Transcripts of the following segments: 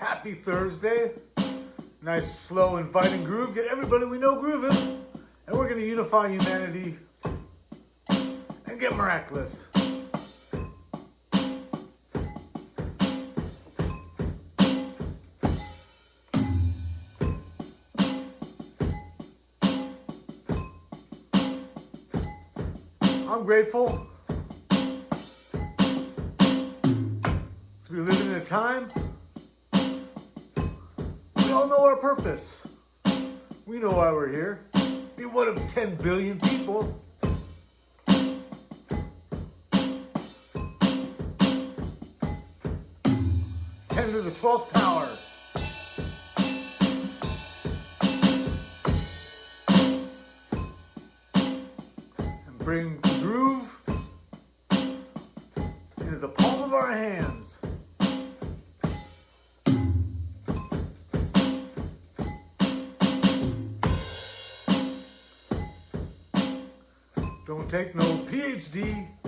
Happy Thursday. Nice, slow, inviting groove. Get everybody we know grooving. And we're going to unify humanity and get miraculous. I'm grateful to be living in a time all know our purpose. We know why we're here. Be one of 10 billion people. Ten to the 12th power. And bring the Don't take no PhD.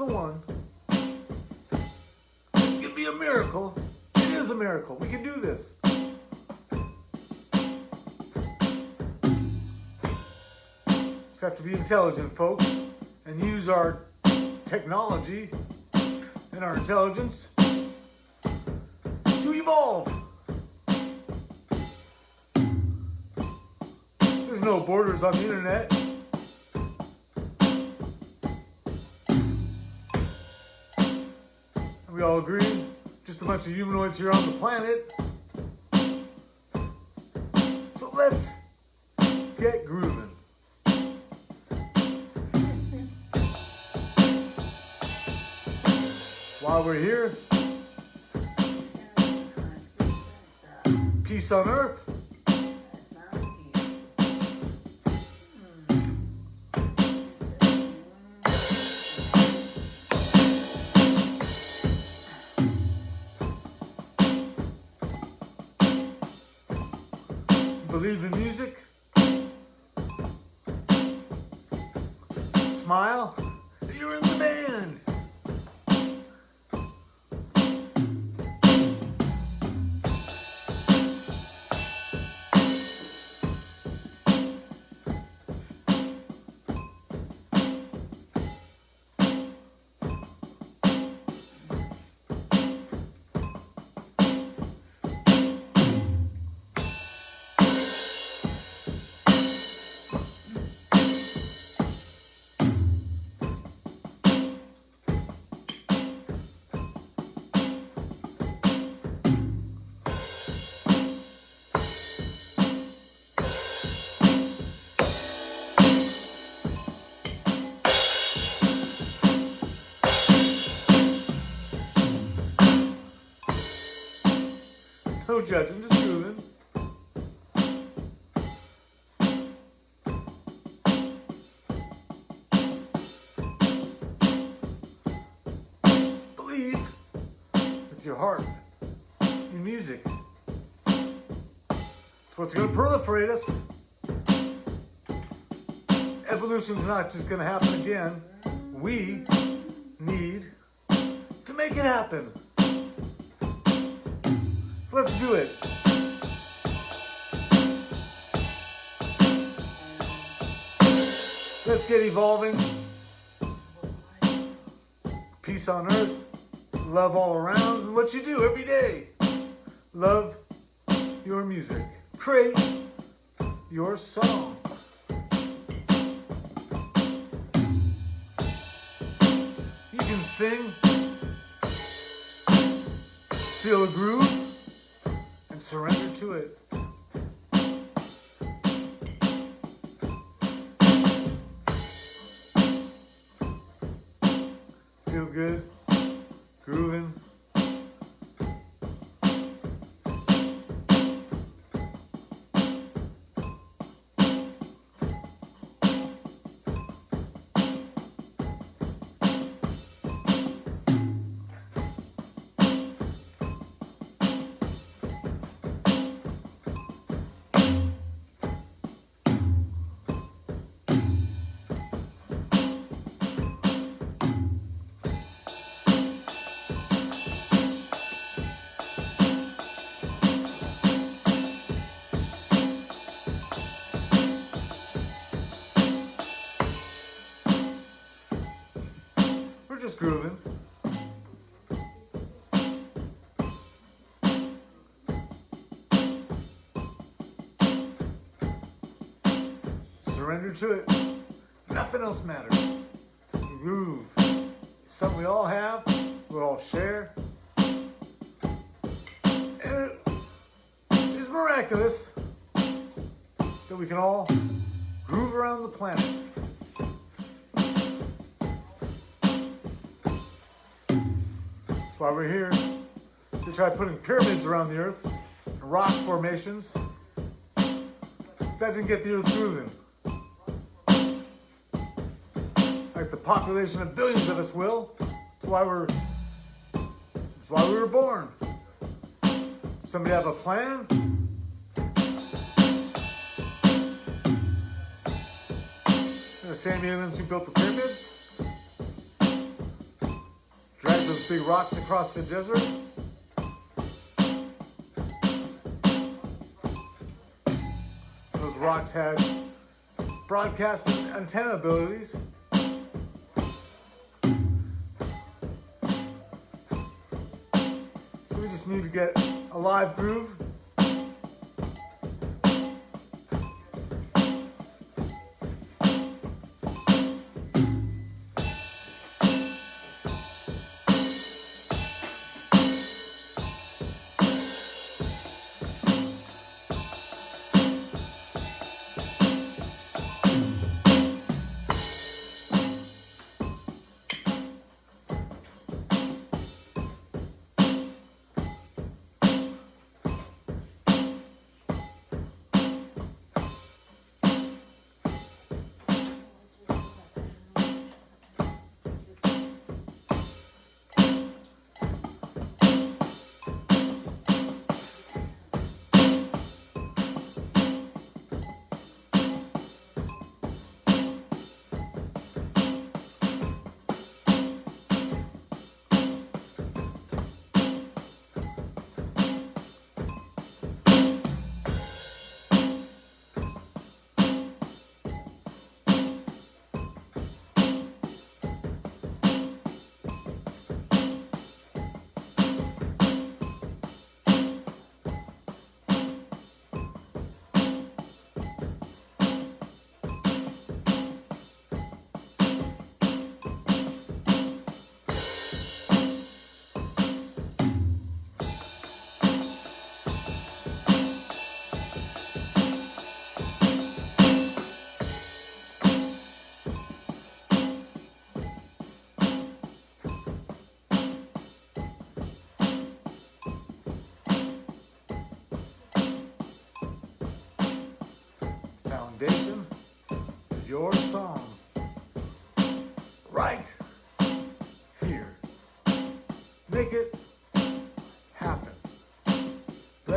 The one. This could be a miracle. It is a miracle. We can do this. Just have to be intelligent, folks, and use our technology and our intelligence to evolve. There's no borders on the internet. We all agree? Just a bunch of humanoids here on the planet. So let's get grooving. While we're here, peace on earth. Believe in music. Smile. Judging, just grooving. Believe with your heart in music. It's what's going to proliferate us. Evolution's not just going to happen again. We need to make it happen. So let's do it. Let's get evolving. Peace on earth. Love all around. What you do every day. Love your music. Create your song. You can sing. Feel a groove surrender to it. Surrender to it. Nothing else matters. The groove. is Something we all have, we all share. And it is miraculous that we can all groove around the planet. That's why we're here to try putting pyramids around the earth and rock formations. That didn't get the earth grooving. The population of billions of us will. That's why we're that's why we were born. Somebody have a plan? The same aliens who built the pyramids? Drag those big rocks across the desert? Those rocks had broadcast antenna abilities. Need to get a live groove.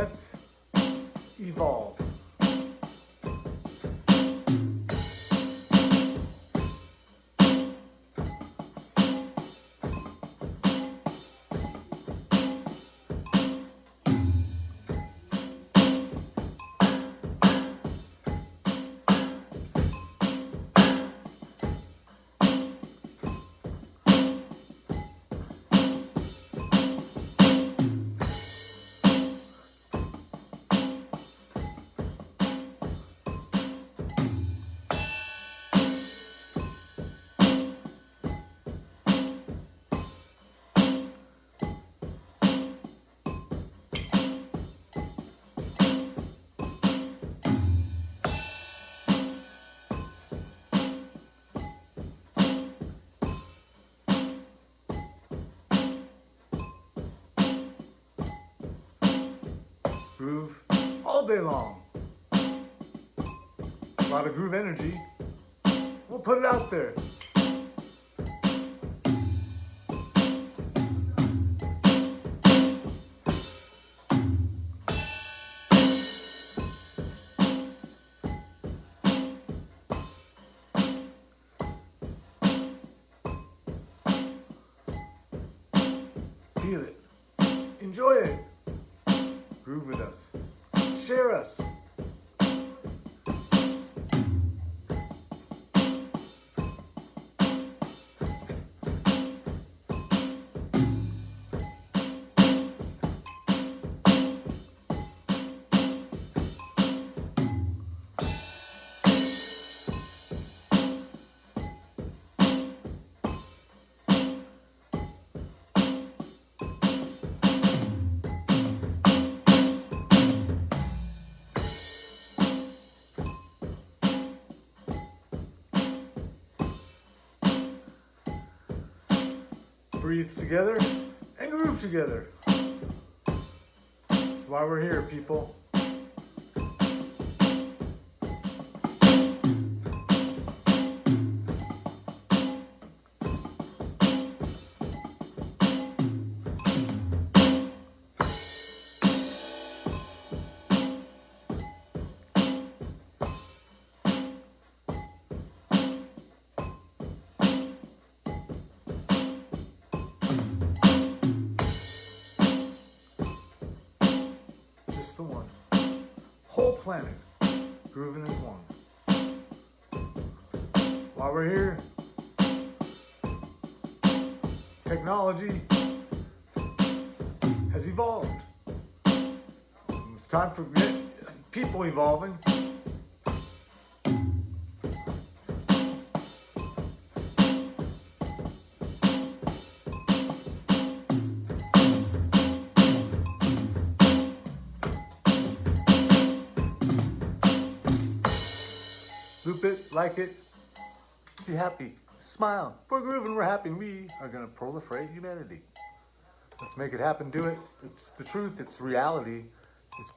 Let's evolve. Groove all day long. A lot of groove energy. We'll put it out there. Feel it. Enjoy it. Groove with us. Share us. Breathe together, and groove together. That's why we're here, people. The one. Whole planet, grooving as one. While we're here, technology has evolved. It's time for people evolving. It, like it, be happy, smile. We're grooving, we're happy, we are gonna proliferate humanity. Let's make it happen, do it. It's the truth, it's reality.